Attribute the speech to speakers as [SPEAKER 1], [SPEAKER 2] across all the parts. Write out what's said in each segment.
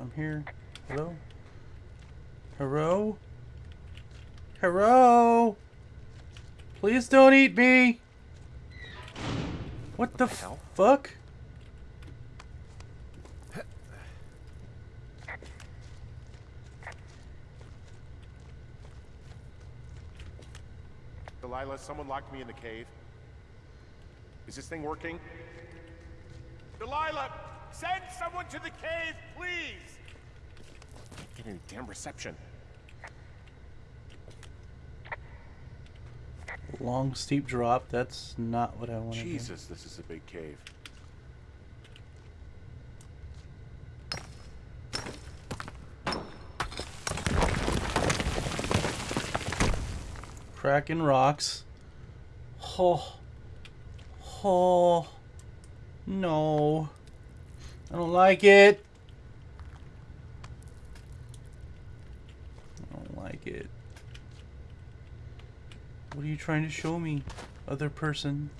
[SPEAKER 1] I'm here. Hello? Hello? Hello? Please don't eat me! What the,
[SPEAKER 2] the hell?
[SPEAKER 1] fuck?
[SPEAKER 2] Delilah, someone locked me in the cave. Is this thing working? Delilah, send someone to the cave, please! Can't get any damn reception.
[SPEAKER 1] Long steep drop. That's not what I wanted.
[SPEAKER 2] Jesus, this is a big cave.
[SPEAKER 1] Cracking rocks. Oh. Oh. No. I don't like it. I don't like it. What are you trying to show me, other person?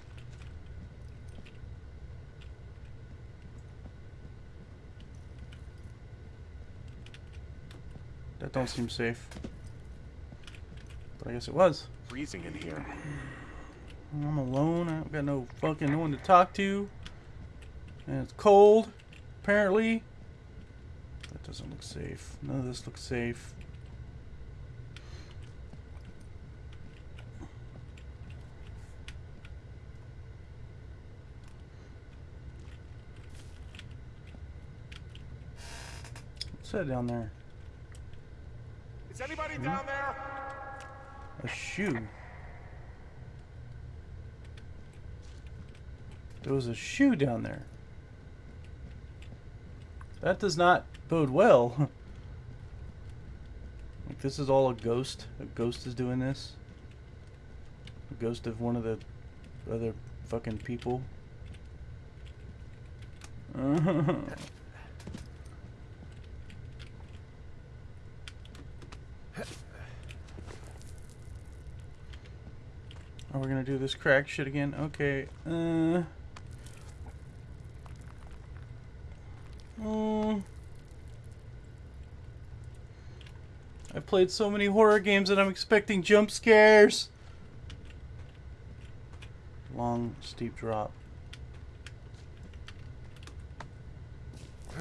[SPEAKER 1] That don't seem safe. But I guess it was.
[SPEAKER 2] Freezing in here.
[SPEAKER 1] I'm alone. I don't got no fucking no one to talk to. And it's cold, apparently. That doesn't look safe. None of this looks safe. What's that down there?
[SPEAKER 2] Is anybody hmm? down there?
[SPEAKER 1] A shoe. There was a shoe down there. That does not bode well. like this is all a ghost. A ghost is doing this. A ghost of one of the other fucking people. Are we gonna do this crack shit again? Okay. Uh. Mm. I've played so many horror games that I'm expecting jump scares. Long, steep drop.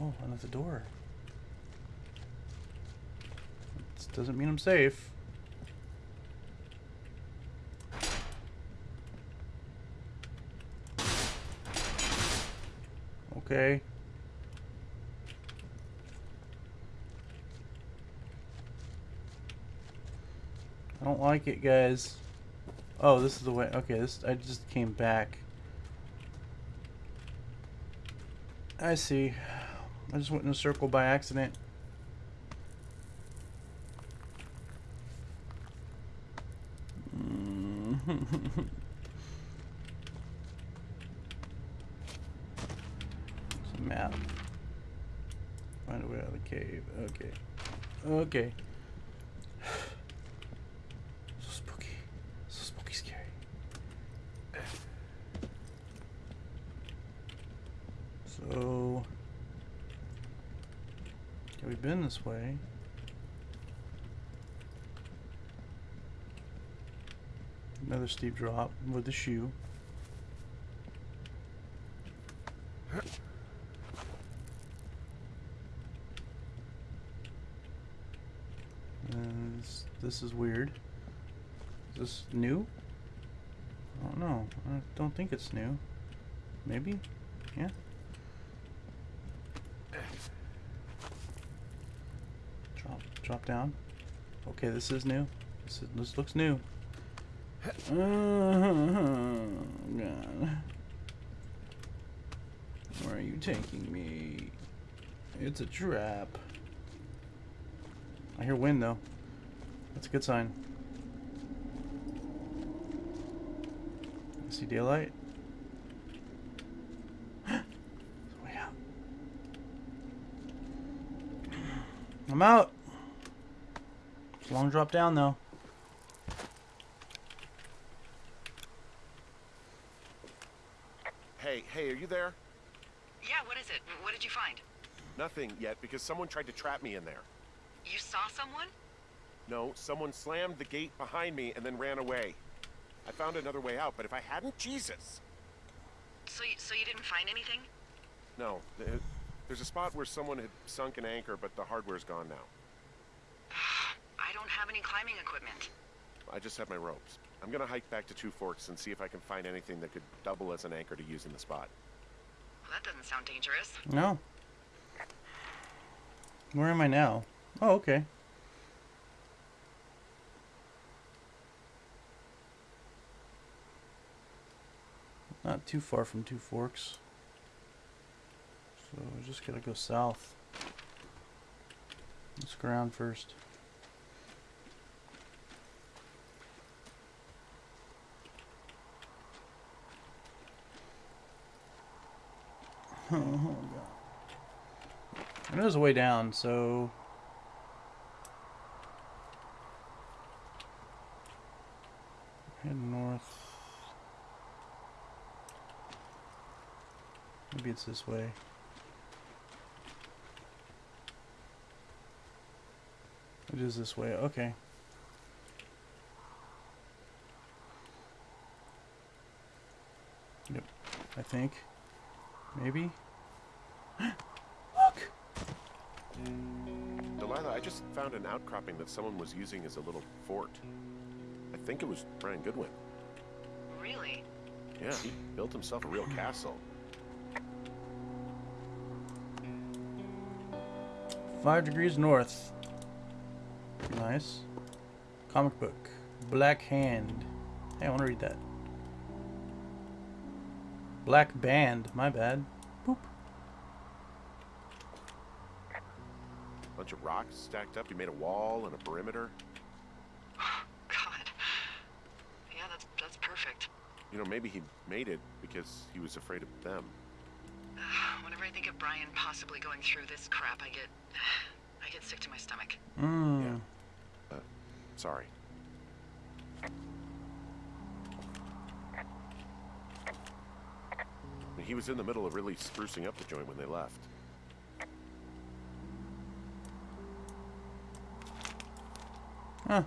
[SPEAKER 1] oh, another door. This doesn't mean I'm safe. Okay. I don't like it, guys. Oh, this is the way. Okay, this I just came back. I see. I just went in a circle by accident. Mm-hmm. It's a map. Find a way out of the cave. Okay. Okay. So spooky. So spooky scary. So have we been this way? Another steep drop with the shoe. And this, is weird. Is this new? I don't know. I don't think it's new. Maybe? Yeah. Drop, drop down. Okay, this is new. This, is, this looks new. Oh, God. Where are you taking me? It's a trap. I hear wind though. That's a good sign. I see daylight. There's a way out. I'm out. It's a long drop down though.
[SPEAKER 2] Hey, hey, are you there?
[SPEAKER 3] Yeah, what is it? What did you find?
[SPEAKER 2] Nothing yet because someone tried to trap me in there.
[SPEAKER 3] You saw someone?
[SPEAKER 2] No, someone slammed the gate behind me and then ran away. I found another way out, but if I hadn't, Jesus.
[SPEAKER 3] So you, so you didn't find anything?
[SPEAKER 2] No, th- there's a spot where someone had sunk an anchor, but the hardware's gone now.
[SPEAKER 3] I don't have any climbing equipment.
[SPEAKER 2] I just have my ropes. I'm gonna hike back to Two Forks and see if I can find anything that could double as an anchor to use in the spot.
[SPEAKER 3] Well, that doesn't sound dangerous.
[SPEAKER 1] No. Where am I now? Oh, okay. Not too far from Two Forks. So we just gotta go south. Let's go around first. Oh, God. And there's a way down, so head north. Maybe it's this way. It is this way. Okay. Yep. I think. Maybe. Look.
[SPEAKER 2] Delilah, I just found an outcropping that someone was using as a little fort. I think it was Brian Goodwin.
[SPEAKER 3] Really?
[SPEAKER 2] Yeah, he built himself a real castle.
[SPEAKER 1] Five degrees north. Nice. Comic book. Black Hand. Hey, I want to read that. Black Band. My bad. Boop.
[SPEAKER 2] Bunch of rocks stacked up. He made a wall and a perimeter.
[SPEAKER 3] God. Yeah, that's that's perfect.
[SPEAKER 2] You know, maybe he made it because he was afraid of them.
[SPEAKER 3] Whenever I think of Brian possibly going through this crap, I get I get sick to my stomach.
[SPEAKER 1] Mmm.
[SPEAKER 2] Sorry. I mean, He was in the middle of really sprucing up the joint when they left.
[SPEAKER 1] Huh.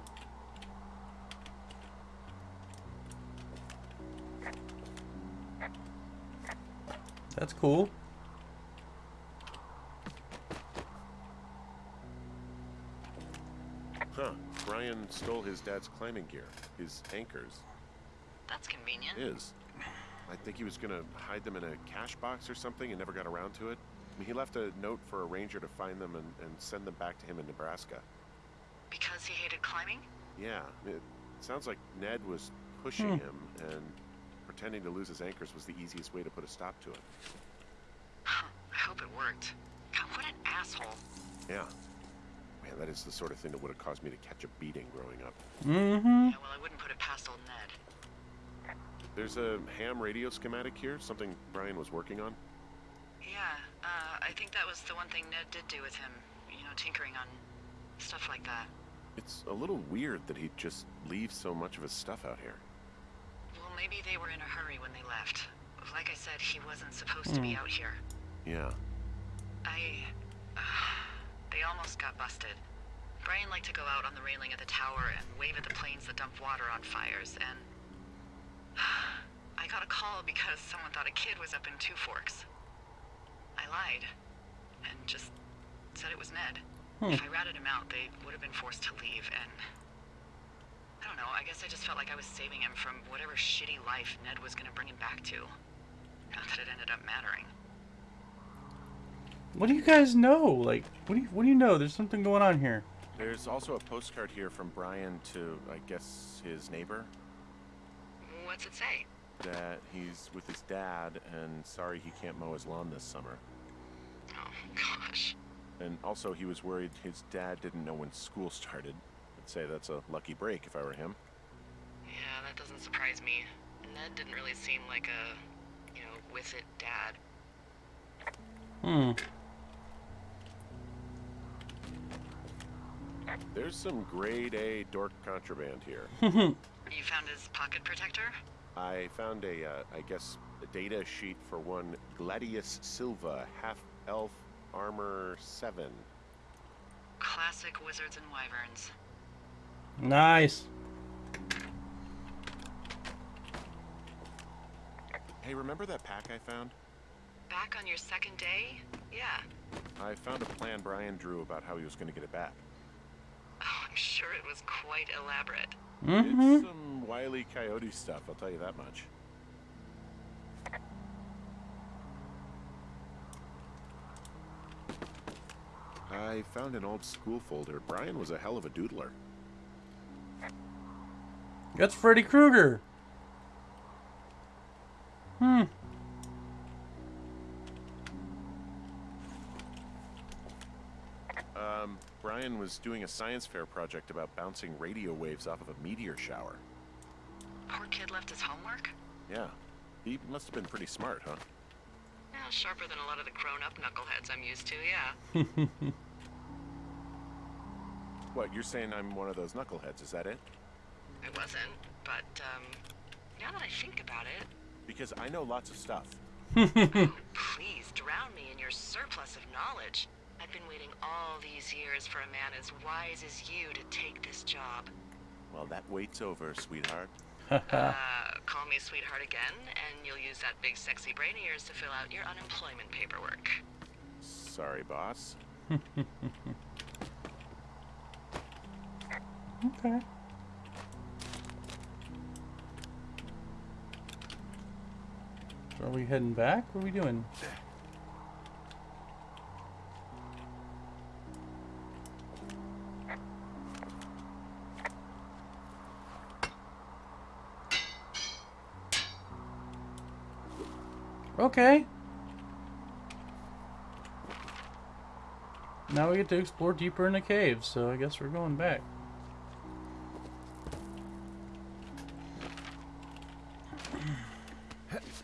[SPEAKER 1] That's cool.
[SPEAKER 2] Huh. Brian stole his dad's climbing gear, his anchors.
[SPEAKER 3] That's convenient.
[SPEAKER 2] Is. I think he was gonna hide them in a cash box or something and never got around to it. I mean, he left a note for a ranger to find them and, and send them back to him in Nebraska.
[SPEAKER 3] Because he hated climbing?
[SPEAKER 2] Yeah, it sounds like Ned was pushing hmm. him, and pretending to lose his anchors was the easiest way to put a stop to it.
[SPEAKER 3] I hope it worked. God, what an asshole.
[SPEAKER 2] Yeah. Man, that is the sort of thing that would have caused me to catch a beating growing up.
[SPEAKER 1] Mm-hmm.
[SPEAKER 3] Yeah, well, I wouldn't put it past old Ned.
[SPEAKER 2] There's a ham radio schematic here, something Brian was working on.
[SPEAKER 3] Yeah, uh, I think that was the one thing Ned did do with him. You know, tinkering on stuff like that.
[SPEAKER 2] It's a little weird that he'd just leave so much of his stuff out here.
[SPEAKER 3] Well, maybe they were in a hurry when they left. Like I said, he wasn't supposed to be out here.
[SPEAKER 2] Yeah.
[SPEAKER 3] I. Uh, they almost got busted. Brian liked to go out on the railing of the tower and wave at the planes that dump water on fires, and. I got a call because someone thought a kid was up in Two Forks. I lied. And just said it was Ned. Hmm. If I ratted him out, they would have been forced to leave, and. I don't know, I guess I just felt like I was saving him from whatever shitty life Ned was gonna bring him back to. Not that it ended up mattering.
[SPEAKER 1] What do you guys know? Like, what do you what do you know? There's something going on here.
[SPEAKER 2] There's also a postcard here from Brian to, I guess, his neighbor.
[SPEAKER 3] What's it say?
[SPEAKER 2] That he's with his dad and sorry he can't mow his lawn this summer.
[SPEAKER 3] Oh, gosh.
[SPEAKER 2] And also, he was worried his dad didn't know when school started. I'd say that's a lucky break if I were him.
[SPEAKER 3] Yeah, that doesn't surprise me. Ned didn't really seem like a, you know, with it dad.
[SPEAKER 1] Hmm.
[SPEAKER 2] There's some grade A dork contraband here.
[SPEAKER 3] You found his pocket protector?
[SPEAKER 2] I found a, uh, I guess, a data sheet for one Gladius Silva, half elf armor 7.
[SPEAKER 3] Classic wizards and wyverns.
[SPEAKER 1] Nice.
[SPEAKER 2] Hey, remember that pack I found?
[SPEAKER 3] Back on your second day? Yeah.
[SPEAKER 2] I found a plan Brian drew about how he was going to get it back.
[SPEAKER 3] I'm sure it was quite elaborate.
[SPEAKER 1] Mm-hmm.
[SPEAKER 2] It's some wily coyote stuff, I'll tell you that much. I found an old school folder. Brian was a hell of a doodler.
[SPEAKER 1] That's Freddy Krueger. Hmm.
[SPEAKER 2] Um, Brian was doing a science fair project about bouncing radio waves off of a meteor shower.
[SPEAKER 3] Poor kid left his homework?
[SPEAKER 2] Yeah. He must have been pretty smart, huh?
[SPEAKER 3] Yeah, sharper than a lot of the grown-up knuckleheads I'm used to, yeah.
[SPEAKER 2] What, you're saying I'm one of those knuckleheads, is that it?
[SPEAKER 3] I wasn't, but, um, now that I think about it,
[SPEAKER 2] Because I know lots of stuff.
[SPEAKER 3] oh, please drown me in your surplus of knowledge. I've been waiting all these years for a man as wise as you to take this job.
[SPEAKER 2] Well, that wait's over, sweetheart.
[SPEAKER 3] Uh, call me sweetheart again, and you'll use that big sexy brain of yours to fill out your unemployment paperwork.
[SPEAKER 2] Sorry, boss.
[SPEAKER 1] okay. So are we heading back? What are we doing? Okay. Now we get to explore deeper in the cave, so I guess we're going back.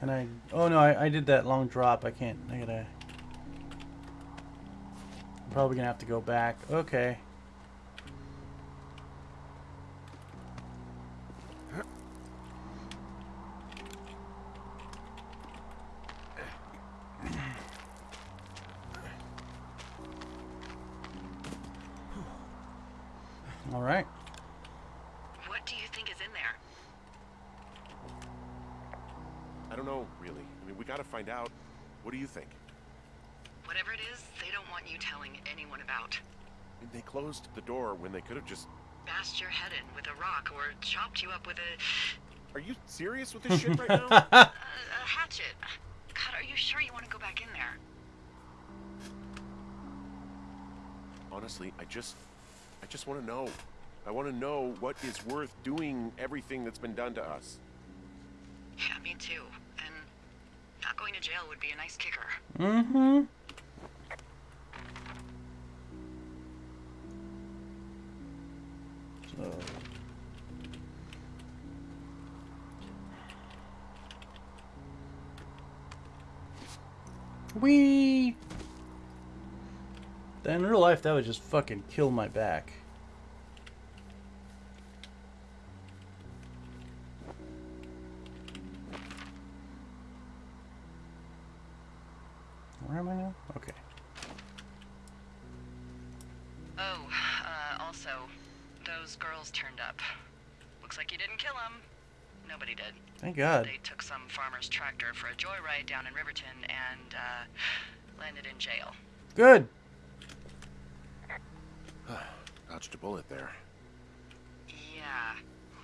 [SPEAKER 1] And I, oh no, I, I did that long drop. I can't, I gotta, I'm probably gonna have to go back. Okay. All right.
[SPEAKER 3] What do you think is in there?
[SPEAKER 2] I don't know, really. I mean, we gotta find out. What do you think?
[SPEAKER 3] Whatever it is, they don't want you telling anyone about.
[SPEAKER 2] I mean, they closed the door when they could have just.
[SPEAKER 3] Bashed your head in with a rock or chopped you up with a,
[SPEAKER 2] Are you serious with this shit right now?
[SPEAKER 3] a, a hatchet. God, are you sure you want to go back in there?
[SPEAKER 2] Honestly, I just. I just want to know. I want to know what is worth doing everything that's been done to us.
[SPEAKER 3] Yeah, me too. And not going to jail would be a nice kicker.
[SPEAKER 1] Mm-hmm. So. Wee. In real life, that would just fucking kill my back. Where am I now? Okay.
[SPEAKER 3] Oh, uh, also, those girls turned up. Looks like you didn't kill them. Nobody did.
[SPEAKER 1] Thank God.
[SPEAKER 3] They took some farmer's tractor for a joyride down in Riverton and, uh, landed in jail.
[SPEAKER 1] Good.
[SPEAKER 2] Dodged a bullet there.
[SPEAKER 3] Yeah,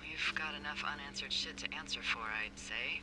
[SPEAKER 3] we've got enough unanswered shit to answer for, I'd say.